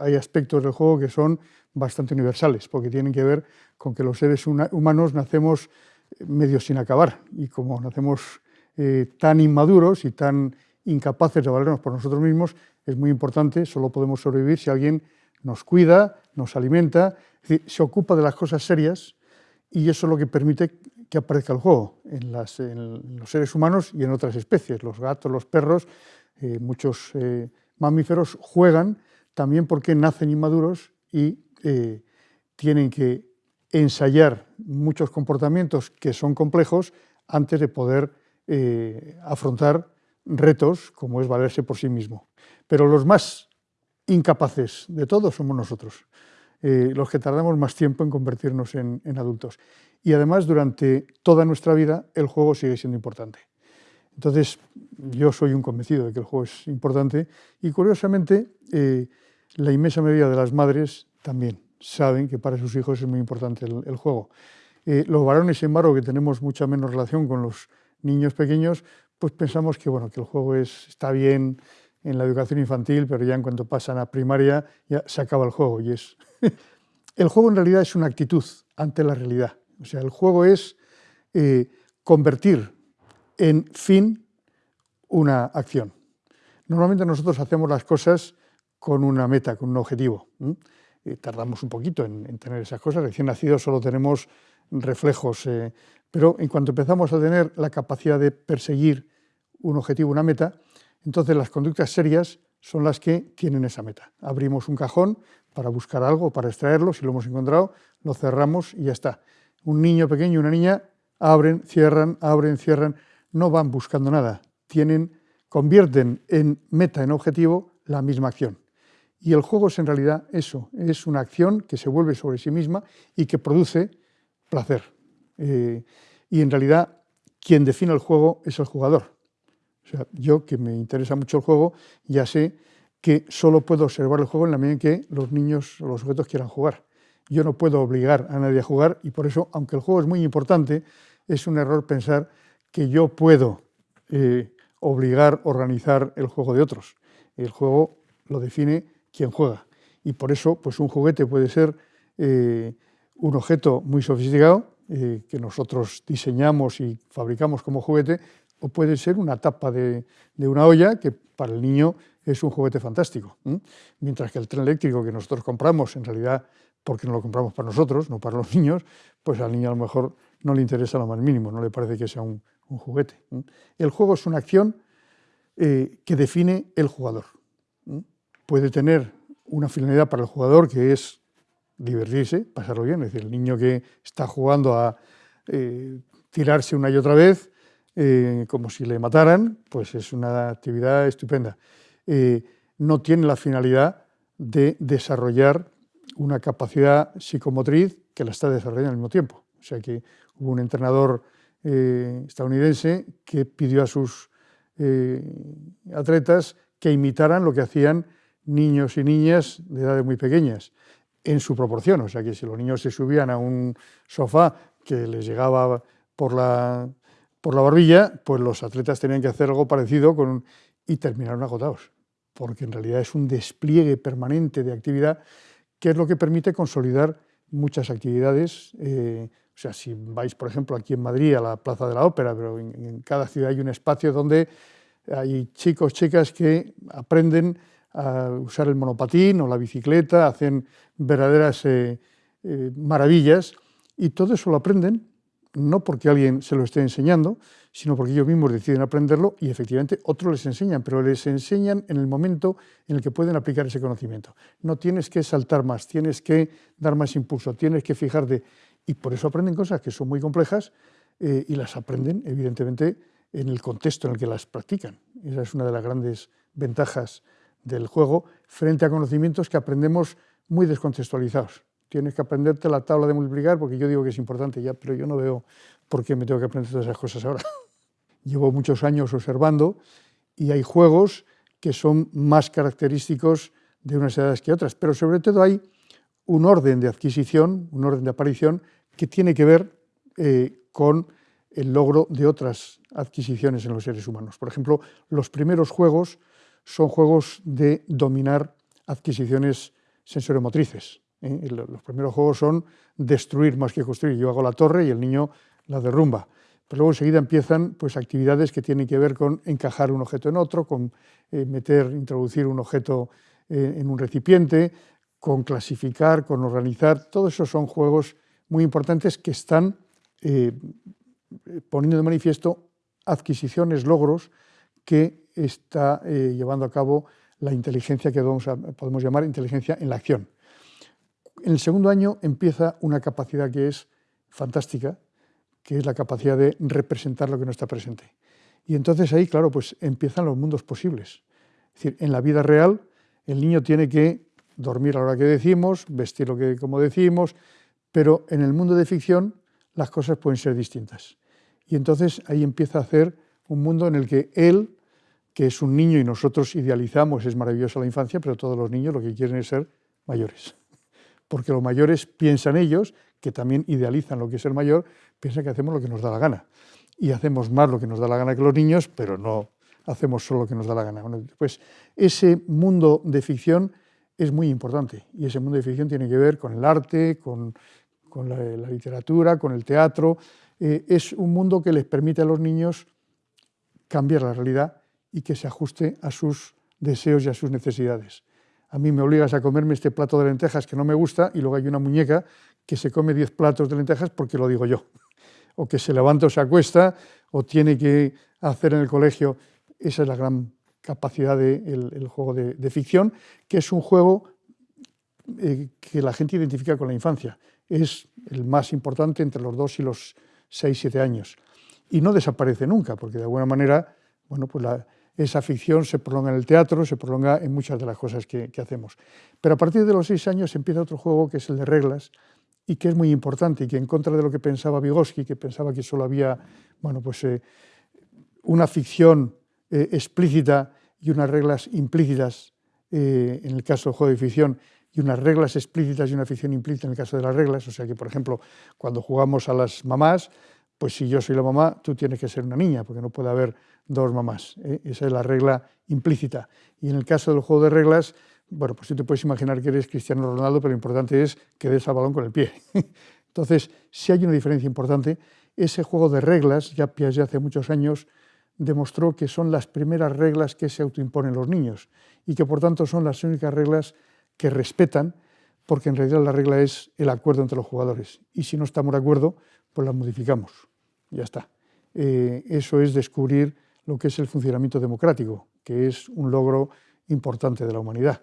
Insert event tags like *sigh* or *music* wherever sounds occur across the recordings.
Hay aspectos del juego que son bastante universales, porque tienen que ver con que los seres humanos nacemos medio sin acabar, y como nacemos eh, tan inmaduros y tan incapaces de valernos por nosotros mismos, es muy importante, solo podemos sobrevivir si alguien nos cuida, nos alimenta, se ocupa de las cosas serias y eso es lo que permite que aparezca el juego en, los seres humanos y en otras especies. Los gatos, los perros, eh, muchos eh, mamíferos juegan también porque nacen inmaduros y eh, tienen que ensayar muchos comportamientos que son complejos antes de poder afrontar retos como es valerse por sí mismo. Pero los más incapaces de todos somos nosotros. Eh, los que tardamos más tiempo en convertirnos en, adultos. Y además, durante toda nuestra vida, el juego sigue siendo importante. Entonces, yo soy un convencido de que el juego es importante y, curiosamente, eh, la inmensa mayoría de las madres también saben que para sus hijos es muy importante el, juego. Eh, los varones, sin embargo, que tenemos mucha menos relación con los niños pequeños, pues pensamos que, bueno, que el juego es, está bien, en la educación infantil, pero ya en cuanto pasan a primaria ya se acaba el juego. Y es *laughs* el juego en realidad es una actitud ante la realidad. O sea, el juego es eh, convertir en fin una acción. Normalmente nosotros hacemos las cosas con una meta, con un objetivo. tardamos un poquito en, tener esas cosas. Recién nacidos solo tenemos reflejos, eh, pero en cuanto empezamos a tener la capacidad de perseguir un objetivo, una meta, entonces las conductas serias son las que tienen esa meta. Abrimos un cajón para buscar algo, para extraerlo, si lo hemos encontrado, lo cerramos y ya está. Un niño pequeño y una niña abren, cierran, abren, cierran, no van buscando nada, tienen, convierten en meta, en objetivo, la misma acción. Y el juego es en realidad eso, es una acción que se vuelve sobre sí misma y que produce placer. Eh, y en realidad quien define el juego es el jugador. O sea, yo que me interesa mucho el juego, ya sé que solo puedo observar el juego en la medida en que los niños o los sujetos quieran jugar. Yo no puedo obligar a nadie a jugar y por eso, aunque el juego es muy importante, es un error pensar que yo puedo eh, obligar, organizar el juego de otros. El juego lo define quien juega y por eso pues un juguete puede ser eh, un objeto muy sofisticado eh, que nosotros diseñamos y fabricamos como juguete, o puede ser una tapa de, una olla que para el niño es un juguete fantástico. Mientras que el tren eléctrico que nosotros compramos, en realidad porque no lo compramos para nosotros, no para los *laughs* niños, pues al niño a lo mejor no le interesa lo más mínimo, no le parece que sea un, juguete. El juego es una acción eh, que define el jugador. Puede tener una finalidad para el jugador que es divertirse, pasarlo bien, es decir, el niño que está jugando a eh, tirarse una y otra vez, eh, como si le mataran, pues es una actividad estupenda. Eh, no tiene la finalidad de desarrollar una capacidad psicomotriz que la está desarrollando al mismo tiempo. O sea que hubo un entrenador estadounidense que pidió a sus atletas que imitaran lo que hacían niños y niñas de edades muy pequeñas, en su proporción. O sea que si los niños se subían a un sofá que les llegaba por la por la barbilla, pues los atletas tenían que hacer algo parecido con y terminaron agotados, porque en realidad es un despliegue permanente de actividad que es lo que permite consolidar muchas actividades. Eh, o sea, si vais, por ejemplo, aquí en Madrid a la Plaza de la Ópera, pero en, cada ciudad hay un espacio donde hay chicos, chicas que aprenden a usar el monopatín o la bicicleta, hacen verdaderas eh, eh, maravillas y todo eso lo aprenden no porque alguien se lo esté enseñando, sino porque ellos mismos deciden aprenderlo y efectivamente otros les enseñan, pero les enseñan en el momento en el que pueden aplicar ese conocimiento. No tienes que saltar más, tienes que dar más impulso, tienes que fijarte, y por eso aprenden cosas que son muy complejas eh, y las aprenden evidentemente en el contexto en el que las practican. Esa es una de las grandes ventajas del juego frente a conocimientos que aprendemos muy descontextualizados tienes que aprenderte la tabla de multiplicar porque yo digo que es importante ya, pero yo no veo por qué me tengo que aprender todas esas cosas ahora. *laughs* Llevo muchos años observando y hay juegos que son más característicos de unas edades que otras, pero sobre todo hay un orden de adquisición, un orden de aparición que tiene que ver eh, con el logro de otras adquisiciones en los seres humanos. Por ejemplo, los primeros juegos son juegos de dominar adquisiciones sensoriomotrices. ¿eh? Los primeros juegos son destruir más que construir. Yo hago la torre y el niño la derrumba. Pero luego enseguida empiezan pues, actividades que tienen que ver con encajar un objeto en otro, con eh, meter, introducir un objeto eh, en un recipiente, con clasificar, con organizar. Todos esos son juegos muy importantes que están poniendo de manifiesto adquisiciones, logros que está llevando a cabo la inteligencia que podemos llamar inteligencia en la acción. En el segundo año empieza una capacidad que es fantástica, que es la capacidad de representar lo que no está presente. Y entonces ahí, claro, pues empiezan los mundos posibles. Es decir, en la vida real el niño tiene que dormir a la hora que decimos, vestir lo que como decimos, pero en el mundo de ficción las cosas pueden ser distintas. Y entonces ahí empieza a hacer un mundo en el que él que es un niño y nosotros idealizamos, es maravillosa la infancia, pero todos los niños lo que quieren es ser mayores. *laughs* Porque los mayores piensan ellos, que también idealizan lo que es ser mayor, piensan que hacemos lo que nos da la gana. Y hacemos más lo que nos da la gana que los niños, pero no hacemos solo lo que nos da la gana. pues ese mundo de ficción es muy importante y ese mundo de ficción tiene que ver con el arte, con, la, literatura, con el teatro. Eh, es un mundo que les permite a los niños cambiar la realidad y que se ajuste a sus deseos y a sus necesidades. A mí me obligas a comerme este plato de lentejas que no me gusta y luego hay una muñeca que se come 10 platos de lentejas porque lo digo yo. O que se levanta o se acuesta o tiene que hacer en el colegio. Esa es la gran capacidad del juego de, ficción, que es un juego eh, que la gente identifica con la infancia. Es el más importante entre los 2 y los 6, 7 años. Y no desaparece nunca, porque de alguna manera bueno, pues la, esa ficción se prolonga en el teatro, se prolonga en muchas de las cosas que, hacemos. Pero a partir de los seis años empieza otro juego que es el de reglas y que es muy importante y que en contra de lo que pensaba Vygotsky, que pensaba que solo había bueno, pues, eh, una ficción eh, explícita y unas reglas implícitas eh, en el caso del juego de ficción y unas reglas explícitas y una ficción implícita en el caso de las reglas. O sea que, por ejemplo, cuando jugamos a las mamás, pues si yo soy la mamá, tú tienes que ser una niña, porque no puede haber dos mamás. ¿eh? Esa es la regla implícita. Y en el caso del juego de reglas, bueno, pues tú te puedes imaginar que eres Cristiano Ronaldo, pero lo importante es que des al balón con el pie. *laughs* Entonces, si hay una diferencia importante, ese juego de reglas, ya Piaget hace muchos años demostró que son las primeras reglas que se autoimponen los niños y que por tanto son las únicas reglas que respetan, porque en realidad la regla es el acuerdo entre los jugadores. Y si no estamos de acuerdo, pues la modificamos. Ya está. Eh, eso es descubrir lo que es el funcionamiento democrático, que es un logro importante de la humanidad,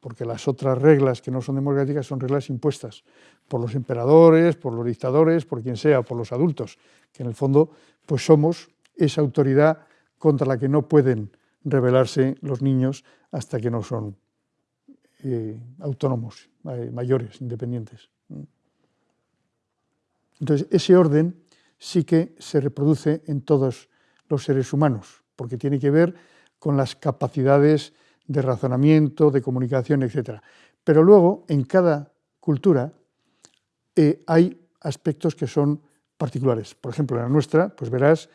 porque las otras reglas que no son democráticas son reglas impuestas por los emperadores, por los dictadores, por quien sea, por los adultos, que en el fondo pues somos esa autoridad contra la que no pueden rebelarse los niños hasta que no son eh, autónomos, eh, mayores, independientes. Entonces, ese orden sí que se reproduce en todos los seres humanos, porque tiene que ver con las capacidades de razonamiento, de comunicación, etc. Pero luego, en cada cultura, eh, hay aspectos que son particulares. Por ejemplo, en la nuestra, pues verás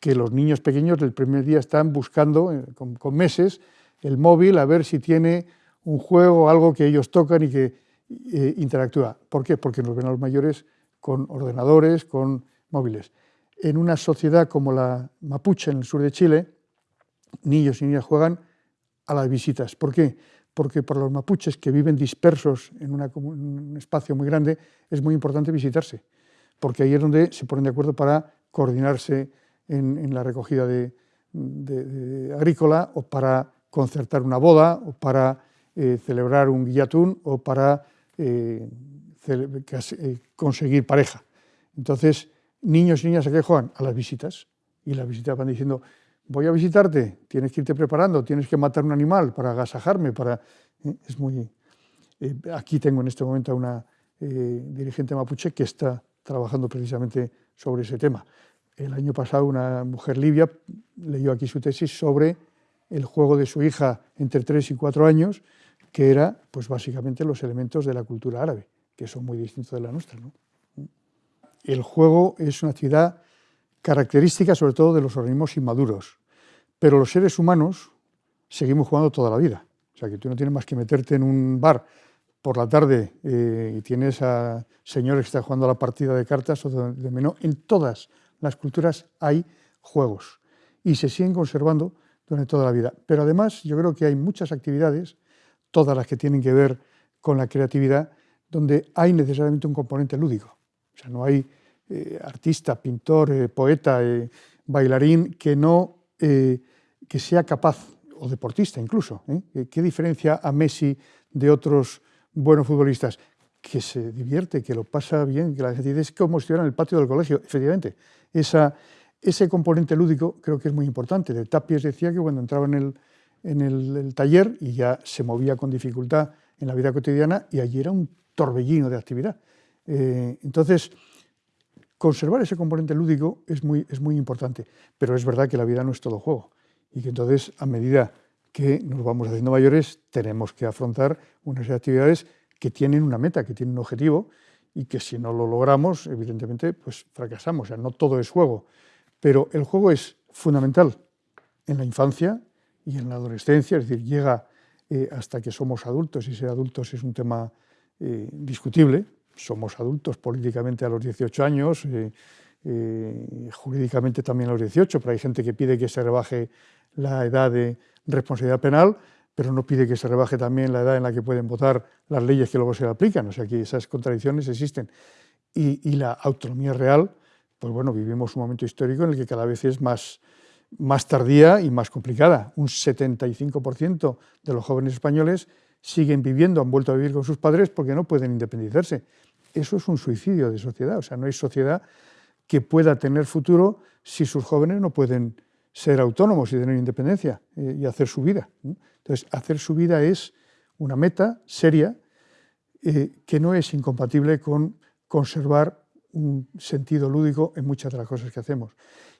que los niños pequeños del primer día están buscando, eh, con, meses, el móvil a ver si tiene un juego, algo que ellos tocan y que eh, interactúa. ¿Por qué? Porque nos ven a los mayores con ordenadores, con móviles. En una sociedad como la mapuche en el sur de Chile, niños y niñas juegan a las visitas. ¿Por qué? Porque para los mapuches que viven dispersos en, un espacio muy grande es muy importante visitarse, porque ahí es donde se ponen de acuerdo para coordinarse en, la recogida de, agrícola o para concertar una boda o para eh, celebrar un guillatún o para eh, conseguir pareja. Entonces, niños y niñas a qué juegan? A las visitas. Y las visitas van diciendo, voy a visitarte, tienes que irte preparando, tienes que matar un animal para agasajarme, para... ¿eh? Es muy... Eh, aquí tengo en este momento a una dirigente mapuche que está trabajando precisamente sobre ese tema. El año pasado una mujer libia leyó aquí su tesis sobre el juego de su hija entre 3 y 4 años, que era pues básicamente los elementos de la cultura árabe que son muy distintos de la nuestra. El juego es una actividad característica sobre todo de los organismos inmaduros, pero los seres humanos seguimos jugando toda la vida. O sea, que tú no tienes más que meterte en un bar por la tarde eh, y tienes a señores que están jugando a la partida de cartas o de dominó, en todas las culturas hay juegos y se siguen conservando durante toda la vida. Pero además yo creo que hay muchas actividades, todas las que tienen que ver con la creatividad, donde hay necesariamente un componente lúdico. O sea, no hay eh, artista, pintor, eh, poeta, eh, bailarín que no que sea capaz, o deportista incluso, ¿qué diferencia a Messi de otros buenos futbolistas? Que se divierte, que lo pasa bien, que la gente dice es como si estuviera en el patio del colegio. Efectivamente, ese componente lúdico creo que es muy importante. De Tapies decía que cuando entraba en el, en el, taller y ya se movía con dificultad en la vida cotidiana y allí era torbellino de actividad. Eh, entonces, conservar ese componente lúdico es muy, es muy importante, pero es verdad que la vida no es todo juego y que entonces a medida que nos vamos haciendo mayores tenemos que afrontar unas actividades que tienen una meta, que tienen un objetivo y que si no lo logramos, evidentemente, pues fracasamos. O sea, no todo es juego. Pero el juego es fundamental en la infancia y en la adolescencia, es decir, llega eh, hasta que somos adultos, y ser adultos es un tema eh, discutible, somos adultos políticamente a los 18 años, eh, jurídicamente también a los 18, pero hay gente que pide que se rebaje la edad de responsabilidad penal, pero no pide que se rebaje también la edad en la que pueden votar las leyes que luego se aplican, o sea que esas contradicciones existen. y la autonomía real pues bueno, vivimos un momento histórico en el que cada vez es más, más tardía y más complicada. Un 75% de los jóvenes españoles siguen viviendo, han vuelto a vivir con sus padres porque no pueden independizarse. Eso es un suicidio de sociedad, o sea, no hay sociedad que pueda tener futuro si sus jóvenes no pueden ser autónomos y tener independencia eh, y hacer su vida. Entonces, hacer su vida es una meta seria eh, que no es incompatible con conservar un sentido lúdico en muchas de las cosas que hacemos.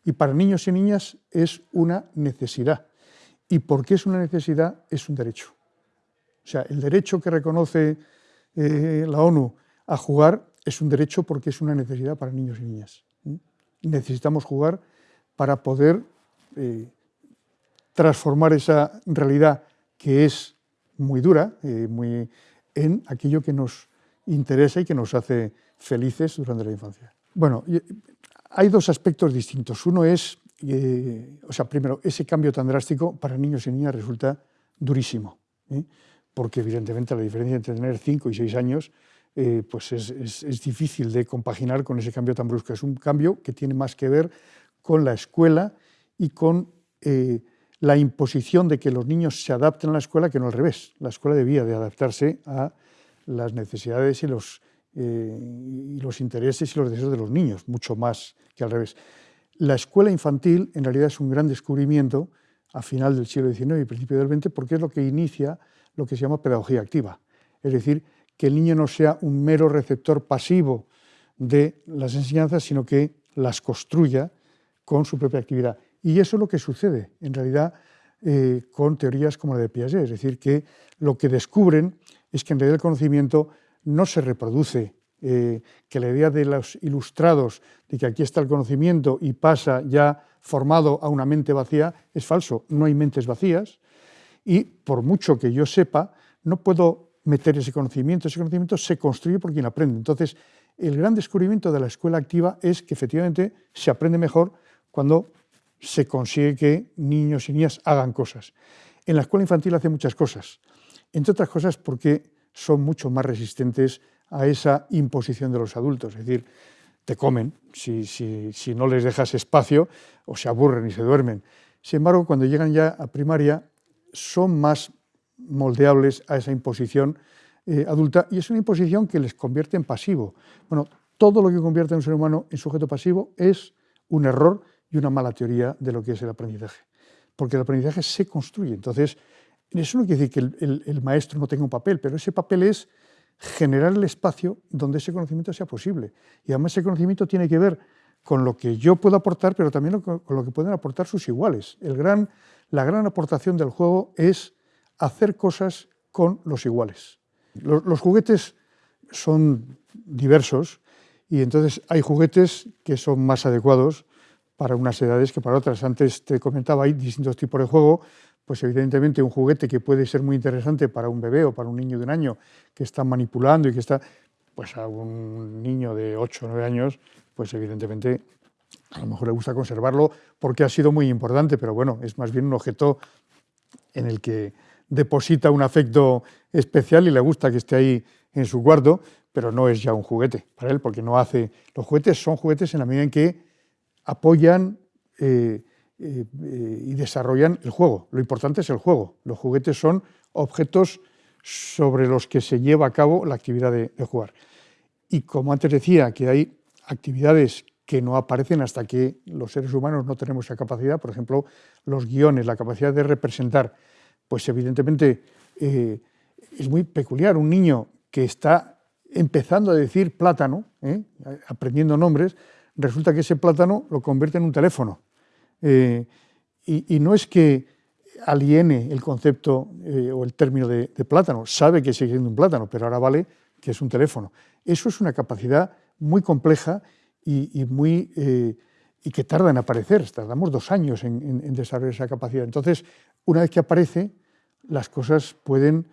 Y para niños y niñas es una necesidad. ¿Y por qué es una necesidad? Es un derecho. O sea, el derecho que reconoce eh, la ONU a jugar es un derecho porque es una necesidad para niños y niñas. Necesitamos jugar para poder eh, transformar esa realidad que es muy dura, eh, en aquello que nos interesa y que nos hace felices durante la infancia. Bueno, hay dos aspectos distintos. Uno es, o sea, primero, ese cambio tan drástico para niños y niñas resulta durísimo. Porque evidentemente la diferencia entre tener 5 y 6 años eh, pues es, es, difícil de compaginar con ese cambio tan brusco. Es un cambio que tiene más que ver con la escuela y con la imposición de que los niños se adapten a la escuela que no al revés. La escuela debía de adaptarse a las necesidades y los, eh, y los intereses y los deseos de los niños, mucho más que al revés. La escuela infantil en realidad es un gran descubrimiento a final del siglo XIX y principio del XX porque es lo que inicia lo que se llama pedagogía activa, es decir, que el niño no sea un mero receptor pasivo de las enseñanzas, sino que las construya con su propia actividad. Y eso es lo que sucede, en realidad, eh, con teorías como la de Piaget, es decir, que lo que descubren es que en realidad el conocimiento no se reproduce, eh, que la idea de los ilustrados, de que aquí está el conocimiento y pasa ya formado a una mente vacía, es falso. No hay mentes vacías y por mucho que yo sepa, no puedo meter ese conocimiento. Ese conocimiento se construye por quien aprende. Entonces, el gran descubrimiento de la escuela activa es que efectivamente se aprende mejor cuando se consigue que niños y niñas hagan cosas. En la escuela infantil hace muchas cosas, entre otras cosas porque son mucho más resistentes a esa imposición de los adultos, es decir, te comen si, si, no les dejas espacio o se aburren y se duermen. Sin embargo, cuando llegan ya a primaria, son más moldeables a esa imposición eh, adulta y es una imposición que les convierte en pasivo. Bueno, todo lo que convierte a un ser humano en sujeto pasivo es un error y una mala teoría de lo que es el aprendizaje, porque el aprendizaje se construye. Entonces, eso no quiere decir que el, maestro no tenga un papel, pero ese papel es generar el espacio donde ese conocimiento sea posible. Y además ese conocimiento tiene que ver con lo que yo puedo aportar, pero también con lo que pueden aportar sus iguales. El gran, la gran aportación del juego es hacer cosas con los iguales. Los, juguetes son diversos y entonces hay juguetes que son más adecuados para unas edades que para otras. Antes te comentaba, hay distintos tipos de juego, pues evidentemente un juguete que puede ser muy interesante para un bebé o para un niño de un año que está manipulando y que está, pues a un niño de 8 o 9 años, pues evidentemente a lo mejor le gusta conservarlo porque ha sido muy importante, pero bueno, es más bien un objeto en el que deposita un afecto especial y le gusta que esté ahí en su cuarto, pero no es ya un juguete para él, porque no hace... Los juguetes son juguetes en la medida en que apoyan eh, eh, y desarrollan el juego. Lo importante es el juego. Los juguetes son objetos sobre los que se lleva a cabo la actividad de, de jugar. Y como antes decía, que hay actividades que no aparecen hasta que los seres humanos no tenemos esa capacidad, por ejemplo, los guiones, la capacidad de representar, pues evidentemente eh, es muy peculiar. Un niño que está empezando a decir plátano, ¿eh? aprendiendo nombres, resulta que ese plátano lo convierte en un teléfono. Eh, y, no es que aliene el concepto o el término de, de, plátano, sabe que sigue siendo un plátano, pero ahora vale que es un teléfono. Eso es una capacidad muy compleja y, muy, eh, y que tarda en aparecer, tardamos dos años en, desarrollar esa capacidad. Entonces, una vez que aparece, las cosas pueden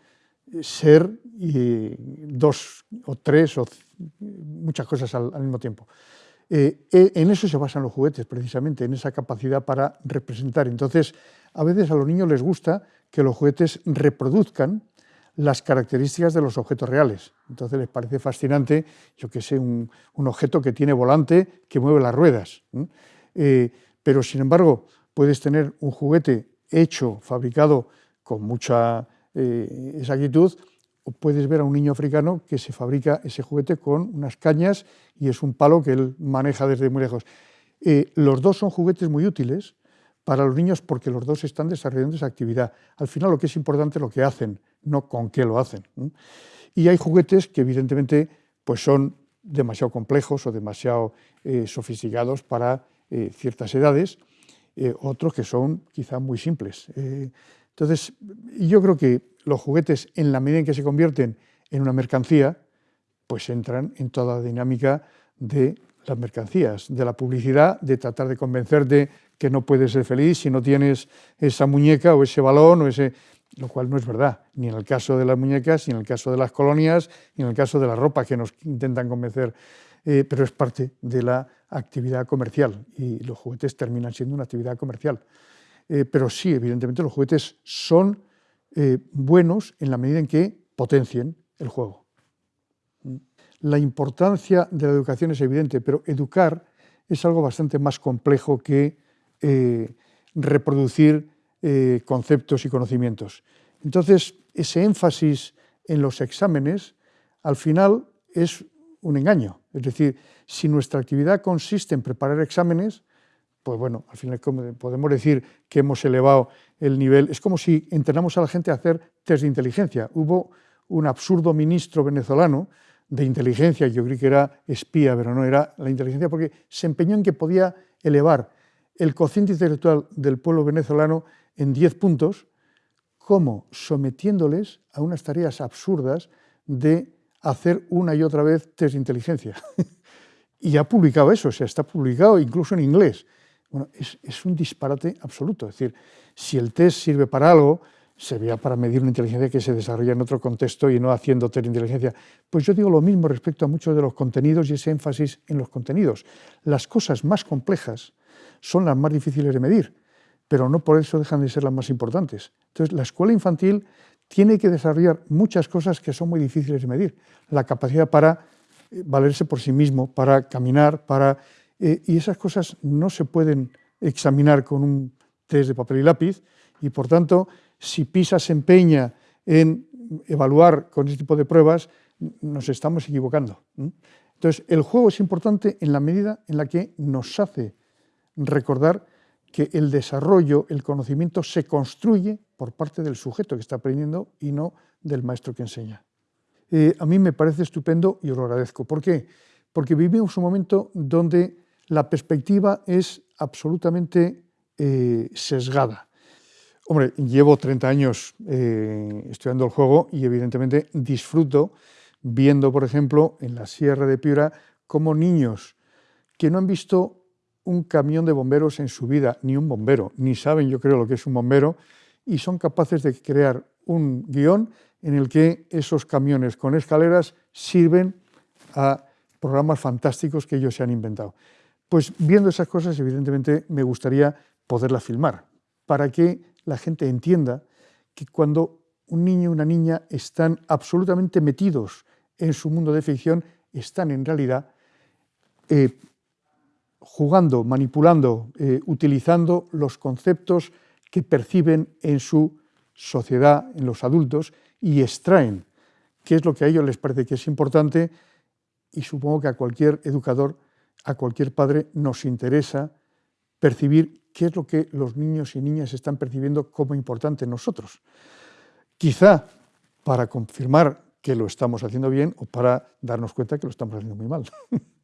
ser dos o tres o muchas cosas al, mismo tiempo. Eh, e, en eso se basan los juguetes, precisamente, en esa capacidad para representar. Entonces, a veces a los niños les gusta que los juguetes reproduzcan las características de los objetos reales. Entonces les parece fascinante, yo que sé, un, objeto que tiene volante, que mueve las ruedas. Eh, pero sin embargo, puedes tener un juguete hecho, fabricado con mucha eh, exactitud, o puedes ver a un niño africano que se fabrica ese juguete con unas cañas y es un palo que él maneja desde muy lejos. Eh, los dos son juguetes muy útiles para los niños porque los dos están desarrollando esa actividad. Al final lo que es importante es lo que hacen, no con qué lo hacen. Y hay juguetes que evidentemente pues son demasiado complejos o demasiado eh, sofisticados para eh, ciertas edades, eh, otros que son quizá muy simples. entonces, yo creo que los juguetes, en la medida en que se convierten en una mercancía, pues entran en toda la dinámica de las mercancías, de la publicidad, de tratar de convencerte que no puedes ser feliz si no tienes esa muñeca o ese balón o ese lo cual no es verdad, ni en el caso de las muñecas, ni en el caso de las colonias, ni en el caso de la ropa que nos intentan convencer, eh, pero es parte de la actividad comercial y los juguetes terminan siendo una actividad comercial. Eh, pero sí, evidentemente los juguetes son eh, buenos en la medida en que potencien el juego. La importancia de la educación es evidente, pero educar es algo bastante más complejo que reproducir eh, conceptos y conocimientos. Entonces, ese énfasis en los exámenes, al final, es un engaño. Es decir, si nuestra actividad consiste en preparar exámenes, pues bueno, al final podemos decir que hemos elevado el nivel. Es como si entrenamos a la gente a hacer test de inteligencia. Hubo un absurdo ministro venezolano de inteligencia, yo creí que era espía, pero no era la inteligencia, porque se empeñó en que podía elevar el cociente intelectual del pueblo venezolano en 10 puntos, como sometiéndoles a unas tareas absurdas de hacer una y otra vez test de inteligencia. *laughs* y ha publicado eso, o sea, está publicado incluso en inglés. Bueno, es, un disparate absoluto. Es decir, si el test sirve para algo, servirá para medir una inteligencia que se desarrolla en otro contexto y no haciendo test de inteligencia. Pues yo digo lo mismo respecto a muchos de los contenidos y ese énfasis en los contenidos. Las cosas más complejas son las más difíciles de medir pero no por eso dejan de ser las más importantes. Entonces, la escuela infantil tiene que desarrollar muchas cosas que son muy difíciles de medir. La capacidad para eh, valerse por sí mismo, para caminar, para... Eh, y esas cosas no se pueden examinar con un test de papel y lápiz, y por tanto, si PISA se empeña en evaluar con ese tipo de pruebas, nos estamos equivocando. Entonces, el juego es importante en la medida en la que nos hace recordar que el desarrollo, el conocimiento se construye por parte del sujeto que está aprendiendo y no del maestro que enseña. Eh, a mí me parece estupendo y lo agradezco. ¿Por qué? Porque vivimos un momento donde la perspectiva es absolutamente eh, sesgada. Hombre, llevo 30 años eh, estudiando el juego y evidentemente disfruto viendo, por ejemplo, en la Sierra de Piura, cómo niños que no han visto un camión de bomberos en su vida, ni un bombero, ni saben yo creo lo que es un bombero, y son capaces de crear un guion en el que esos camiones con escaleras sirven a programas fantásticos que ellos se han inventado. Pues viendo esas cosas, evidentemente, me gustaría poderlas filmar, para que la gente entienda que cuando un niño y una niña están absolutamente metidos en su mundo de ficción, están en realidad eh, jugando, manipulando, eh, utilizando los conceptos que perciben en su sociedad, en los adultos, y extraen qué es lo que a ellos les parece que es importante, y supongo que a cualquier educador, a cualquier padre nos interesa percibir qué es lo que los niños y niñas están percibiendo como importante en nosotros. Quizá para confirmar que lo estamos haciendo bien o para darnos cuenta que lo estamos haciendo muy mal. *laughs*